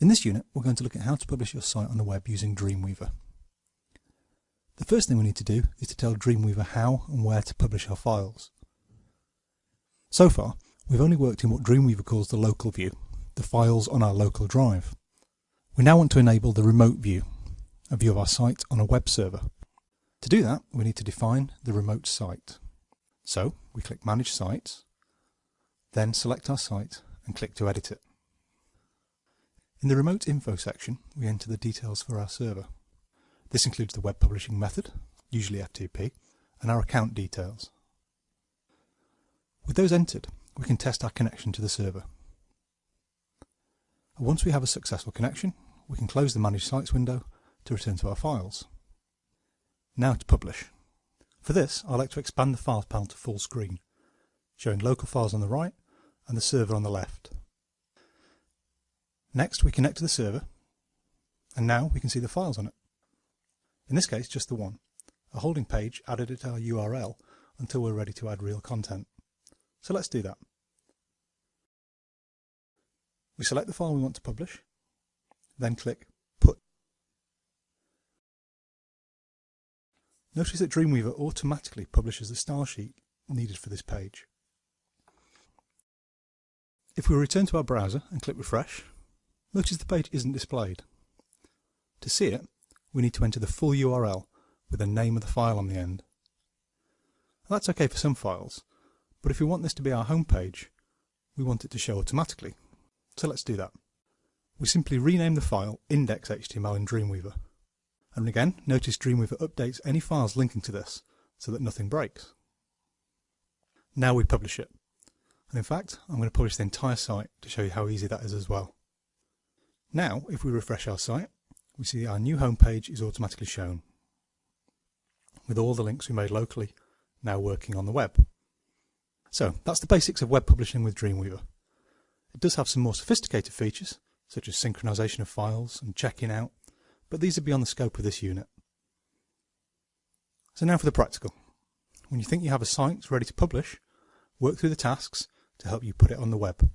In this unit, we're going to look at how to publish your site on the web using Dreamweaver. The first thing we need to do is to tell Dreamweaver how and where to publish our files. So far, we've only worked in what Dreamweaver calls the local view, the files on our local drive. We now want to enable the remote view, a view of our site on a web server. To do that, we need to define the remote site. So, we click Manage Sites, then select our site and click to edit it. In the Remote Info section, we enter the details for our server. This includes the web publishing method, usually FTP, and our account details. With those entered, we can test our connection to the server. Once we have a successful connection, we can close the Manage Sites window to return to our files. Now to publish. For this, I like to expand the Files panel to full screen, showing local files on the right and the server on the left. Next we connect to the server and now we can see the files on it. In this case just the one, a holding page added at our URL until we're ready to add real content. So let's do that. We select the file we want to publish, then click Put. Notice that Dreamweaver automatically publishes the style sheet needed for this page. If we return to our browser and click Refresh, Notice the page isn't displayed. To see it, we need to enter the full URL with the name of the file on the end. That's okay for some files, but if we want this to be our home page, we want it to show automatically. So let's do that. We simply rename the file index.html in Dreamweaver. And again, notice Dreamweaver updates any files linking to this so that nothing breaks. Now we publish it. And in fact, I'm going to publish the entire site to show you how easy that is as well. Now, if we refresh our site, we see our new homepage is automatically shown, with all the links we made locally now working on the web. So that's the basics of web publishing with Dreamweaver. It does have some more sophisticated features, such as synchronization of files and checking out, but these are beyond the scope of this unit. So now for the practical. When you think you have a site ready to publish, work through the tasks to help you put it on the web.